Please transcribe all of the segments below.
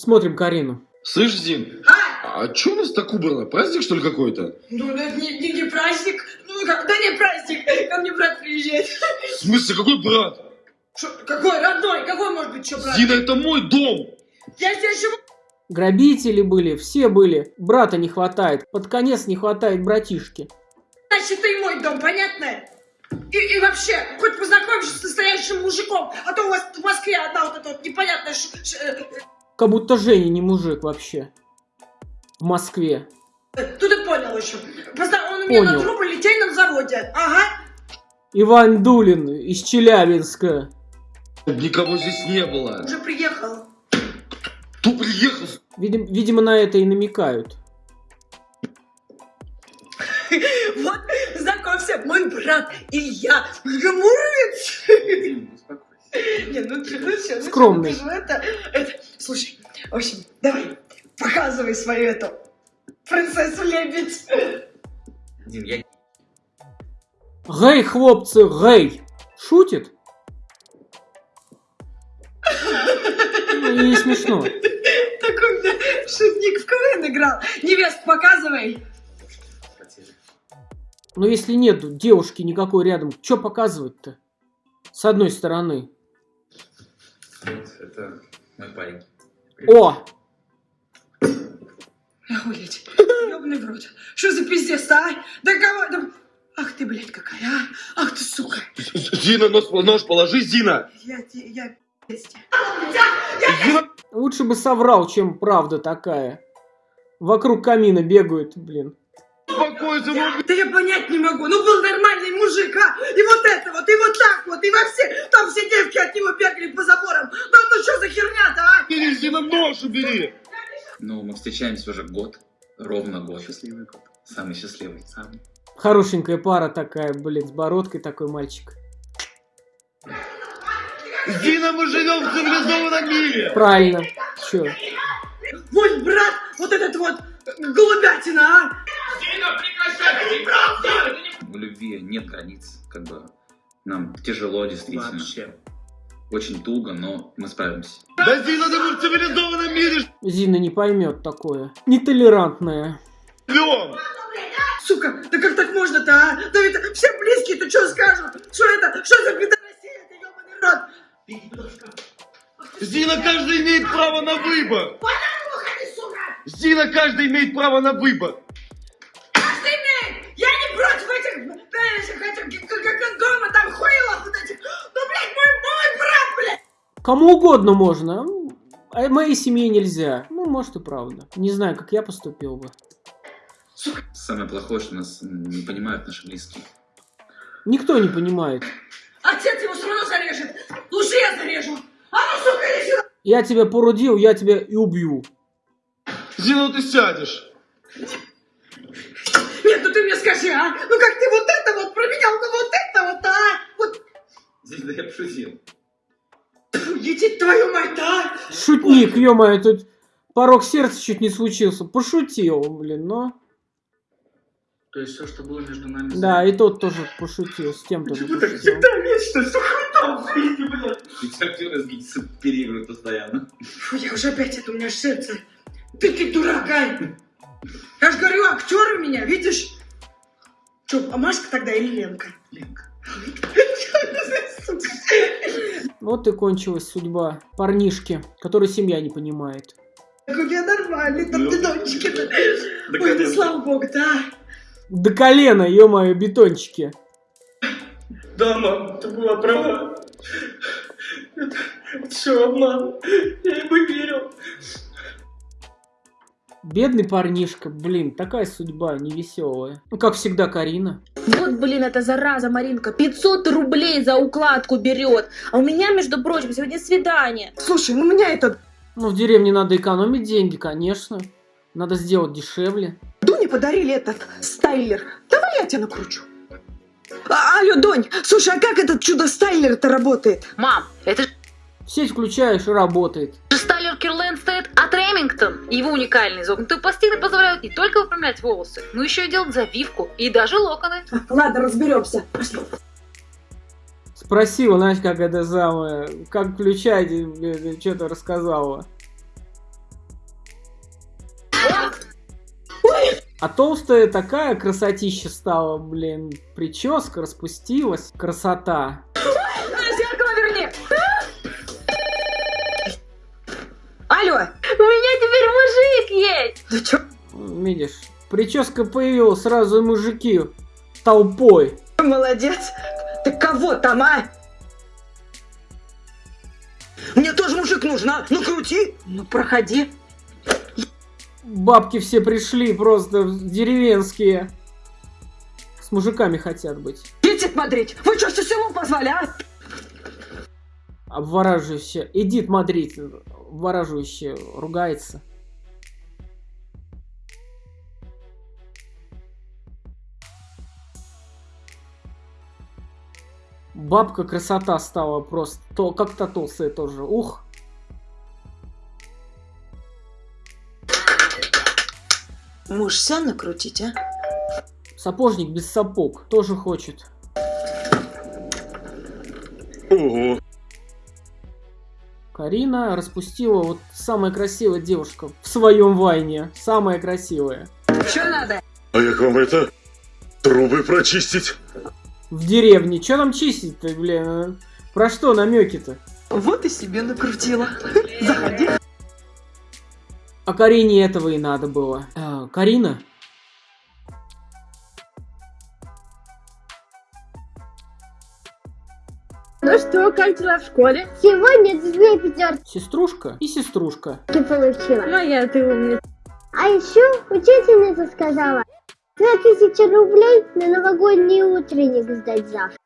Смотрим Карину. Слышь, Зин, А? а у нас так убрано? Праздник, что ли, какой-то? Ну, это не, не, не праздник. Ну, как, да не праздник. Ко мне брат приезжает. В смысле, какой брат? Шо, какой родной? Какой может быть что брат? Зина, это мой дом! Я здесь живу. Грабители были, все были. Брата не хватает. Под конец не хватает братишки. Значит, ты мой дом, понятно? И, и вообще, хоть познакомишься с настоящим мужиком, а то у вас в Москве одна вот эта вот непонятная ш- ш- э, Как будто Женя не мужик вообще. В Москве. Тут ты понял еще. Позна- Он у меня Понял. на труболитейном заводе. Ага. Иван Дулин из Челябинска. Никого здесь не было. Уже приехал. Кто приехал? Видим- видимо, на это и намекают. Вот, знакомься, мой брат Илья Гамуровец. Не, ну что, ну ну Скромный. что, ну ты же это, это, слушай, в общем, давай, показывай свою эту принцессу лебедь. Дим, я Гей, хлопцы, гей. Шутит? Ну, не смешно. Такой у меня шутник в КВН играл. Невест, показывай. Но если нет девушки никакой рядом, что показывать-то? С одной стороны. Это мой парень. О! Охуеть, ёбаный в рот. Что за пиздец-то, а? Да кого, да... Ах ты, блядь, какая, а? Ах ты, сука. Зина, нож, нож положи, Зина! Я, я, пиздец. Зина! Лучше бы соврал, чем правда такая. Вокруг камина бегают, блин. Успокойся, ну... Да я понять не могу. Ну был нормальный мужик, а? И вот это вот, и вот так вот, и во все, там все девки от него бегали по заборам. Да ну что за херня-то, а? Бери, Зина, нож убери! Ну, мы встречаемся уже год. Ровно год. Счастливый год. Самый счастливый. Самый. Хорошенькая пара такая, блин, с бородкой такой мальчик. Зина, мы живем в цивилизованном мире! Правильно. Чё? Мой брат, вот этот вот голубятина, а? В любви нет границ. Как бы нам тяжело, действительно. Вообще. Очень туго, но мы справимся. Да, Зина, да мы в цивилизованном мире Зина не поймет такое. Нетолерантная. живем! Сука, да как так можно-то, а? Да ведь все близкие-то что скажут? Что это? Что за пидорасия? Это ебаный рот. Зина, каждый имеет право на выбор! Зина, каждый имеет право на выбор! Этих, этих, этих, как, как кондома, там вот этих. Ну, блядь, мой, мой брат, блядь! Кому угодно можно. А моей семье нельзя. Ну, может и правда. Не знаю, как я поступил бы. Самое плохое, что нас не понимают наши близкие. Никто не понимает. Отец его все равно зарежет. Лучше я зарежу. А ну, сука, иди сюда. Я тебя породил, я тебя и убью. Зина, ну ты сядешь! Ну ты мне скажи, а? Ну как ты вот это вот променял на вот это вот, а? Вот, Здесь да я пошутил. тьфу, иди твою мать, а? Шутник, ё-моё, тут порог сердца чуть не случился. Пошутил, блин, но... То есть все, что было между нами... Да, и тот тоже пошутил, с тем тоже Почему так всегда вечно, сука, там, иди, блядь. Ведь актеры переигрывают постоянно. Фу, я уже опять, это у меня сердце. Ты, ты дурак, а? Я же говорю, актер у меня, видишь? Че, а Машка тогда или Ленка? Ленка. Сука. Вот и кончилась судьба парнишки, который семья не понимает. Так у меня нормальный, там Ну, бедончики-то. до Ой, ну слава богу, да. До колена, ё-моё, бетончики. Да, мам, ты была права. Это, все обман. Я ему верил. Бедный парнишка, блин, такая судьба невеселая. Ну, как всегда, Карина. Вот, блин, эта зараза Маринка 500 рублей за укладку берет. А у меня, между прочим, сегодня свидание. Слушай, ну у меня этот Ну, в деревне надо экономить деньги, конечно. Надо сделать дешевле. Дуне подарили этот стайлер. Давай я тебя накручу. А, алло, Донь, слушай, а как этот чудо-стайлер-то работает? Мам, это же сеть включаешь и работает. Сталлер Кирленд стоит от Ремингтон. Его уникальные изогнутые пластины позволяют не только выпрямлять волосы, но еще и делать завивку и даже локоны. Ладно, разберемся. Пошли. Спросила, знаешь, как это самое, как включать, э, э, что-то рассказала. А толстая такая красотища стала, блин, прическа распустилась, красота. Да чё? Видишь, прическа появилась, сразу и мужики толпой. Молодец! Ты кого там, а? Мне тоже мужик нужен, а? Ну крути! Ну проходи. Бабки все пришли просто деревенские. С мужиками хотят быть. Идите смотреть! Вы что, все село позвали, а? Обвораживающе. Эдит Мадрид обвораживающе ругается. Бабка красота стала просто. То, как-то толстая тоже. Ух. Муж сам накрутить, а? Сапожник без сапог тоже хочет. Ого. Карина распустила вот самая красивая девушка в своем вайне. Самая красивая. Что надо? А як вам это? Трубы прочистить? В деревне. Че там чистить-то, блин? а? Про что намеки-то? Вот и себе накрутила. Заходи. А Карине этого и надо было. А, Карина? Ну что, как дела в школе? Сегодня две пятерки Сеструшка и сеструшка. получила. Моя ты умница. А еще учительница сказала, тысячи рублей на новогодний утренник сдать завтра.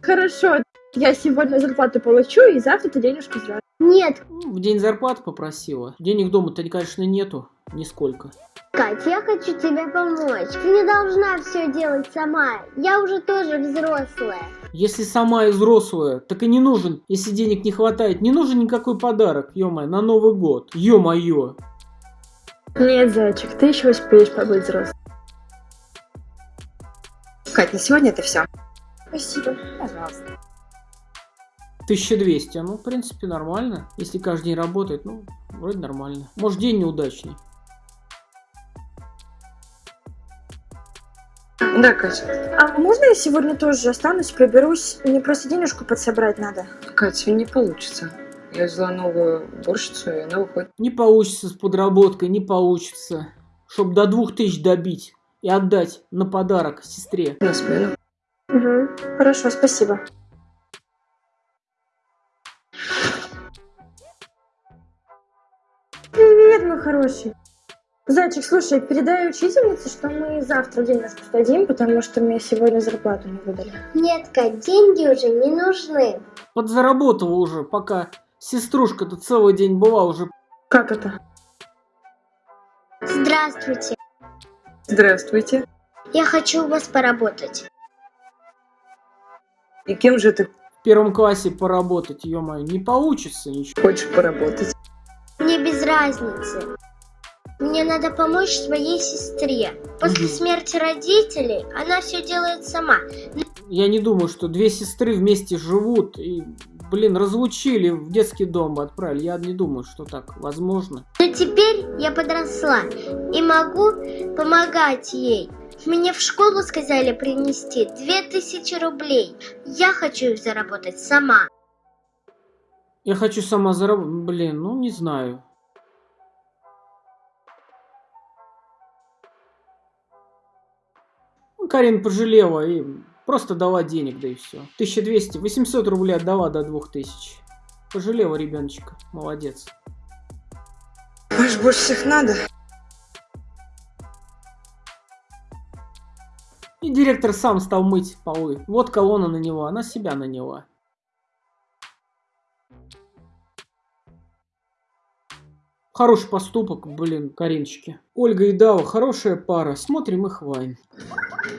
Хорошо, я сегодня зарплату получу, и завтра ты денежку сдашь. Нет, Ну, В день зарплаты попросила. Денег дома-то, конечно, нету. Нисколько. Катя, я хочу тебе помочь. Ты не должна все делать сама. Я уже тоже взрослая. Если сама и взрослая, так и не нужен, если денег не хватает, не нужен никакой подарок, ё на Новый год. Ё-моё. Нет, зайчик, ты еще успеешь побыть взрослым. Кать, на сегодня это все. Спасибо. Пожалуйста. 1200, ну, в принципе, нормально. Если каждый день работает, ну, вроде нормально. Может, день неудачный. Да, Катя. А можно я сегодня тоже останусь, приберусь? Мне просто денежку подсобрать надо. Катя, не получится. Я взяла новую уборщицу, и она уходит. Не получится с подработкой, не получится. Чтоб до 2000 добить и отдать на подарок сестре. на смену. Угу. Хорошо, спасибо. Привет, мой хороший. Зайчик, слушай, передай учительнице, что мы завтра денежку сдадим, потому что мне сегодня зарплату не выдали. Нет, Кать, деньги уже не нужны. Подзаработала уже, пока сеструшка-то целый день была уже. Как это? Здравствуйте. Здравствуйте. Я хочу у вас поработать. И кем же ты В первом классе поработать, ё не получится ничего. хочешь поработать? Мне без разницы. Мне надо помочь своей сестре. После Мгм. смерти родителей она все делает сама. Я не думаю, что две сестры вместе живут и, блин, разлучили в детский дом отправили. Я не думаю, что так возможно. Но теперь я подросла и могу помогать ей. Мне в школу сказали принести две тысячи рублей. Я хочу их заработать сама. Я хочу сама заработать. Блин, ну не знаю. Ну, Карин пожалела и просто дала денег, да и все. 1200, 800 рублей отдала до 2000. Пожалела ребеночка. Молодец. Аж больше всех надо. И директор сам стал мыть полы. Вот колонна на него, она себя наняла. Хороший поступок, блин, Каринчики. Ольга и Дава, хорошая пара. Смотрим их вайн.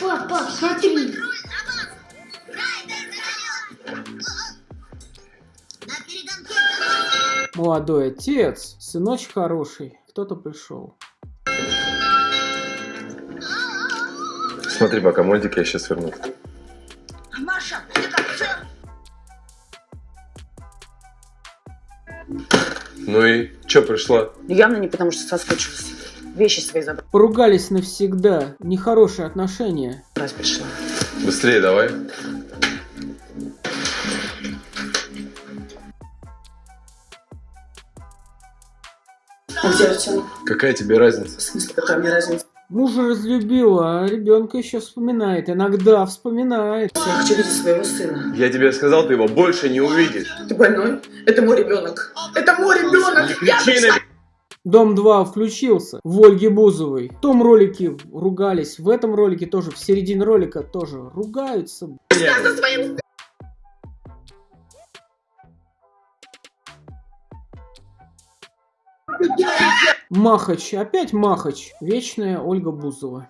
Пап, пап, смотри. Молодой отец, сыночек хороший. Кто-то пришел. Смотри, пока модик, я сейчас верну. Маша, ты как все? Ну и чё пришла? Явно не потому, что соскучилась. Вещи свои забрать Поругались навсегда. Нехорошие отношения. пришла. Быстрее давай. Артем? Какая тебе разница? В смысле, какая мне разница? Мужа разлюбила, а ребенка еще вспоминает. Иногда вспоминает. Я хочу видеть своего сына. Я тебе сказал, ты его больше не увидишь. Ты больной? Это мой ребенок. Это мой ребенок. Я Кричи на Дом 2 включился в Ольге Бузовой. В том ролике ругались, в этом ролике тоже, в середине ролика тоже ругаются. меня. со своим Махач, опять Махач. Вечная Ольга Бузова.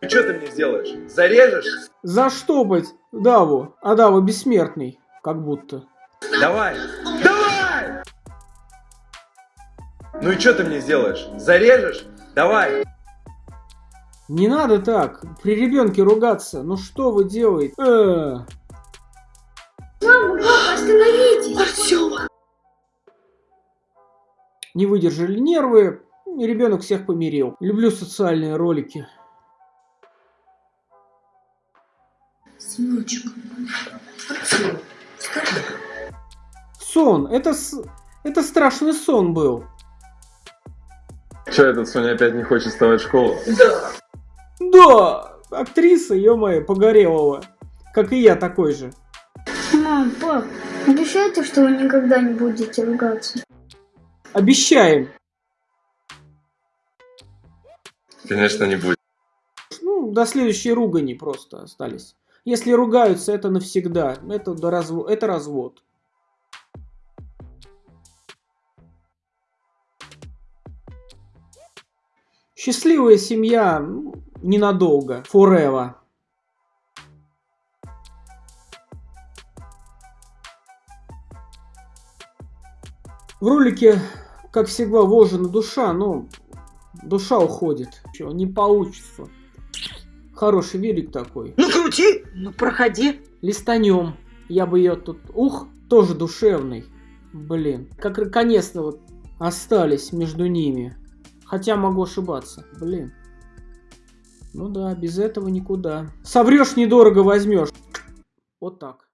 Что ты мне сделаешь? Зарежешь? Заштопать Даву. А Дава бессмертный. Как будто. Давай! Давай! Ну и что ты мне сделаешь? Зарежешь? Давай! Не надо так. При ребенке ругаться. Ну что вы делаете? Э. Остановитесь! Не выдержали нервы. И ребенок всех помирил. Люблю социальные ролики. Сыночек, Сон. Это, с- это страшный сон был. Че, этот Соня опять не хочет вставать в школу? Да. Да, актриса, ё-моё, Погорелова. Как и я такой же. Мам, пап, обещайте, что вы никогда не будете ругаться. Обещаем. Конечно, не будет. Ну, до следующей ругани просто остались. Если ругаются, это навсегда. Это, до разво- это развод. Счастливая семья ну, ненадолго. Forever. В ролике, как всегда, вложена душа, но душа уходит. Чё, не получится. Хороший велик такой. Ну крути, ну проходи. Листанем. Я бы ее тут... Ух, тоже душевный. Блин. Как наконец-то вот остались между ними. Хотя могу ошибаться. Блин. Ну да, без этого никуда. Соврешь недорого возьмешь. Вот так.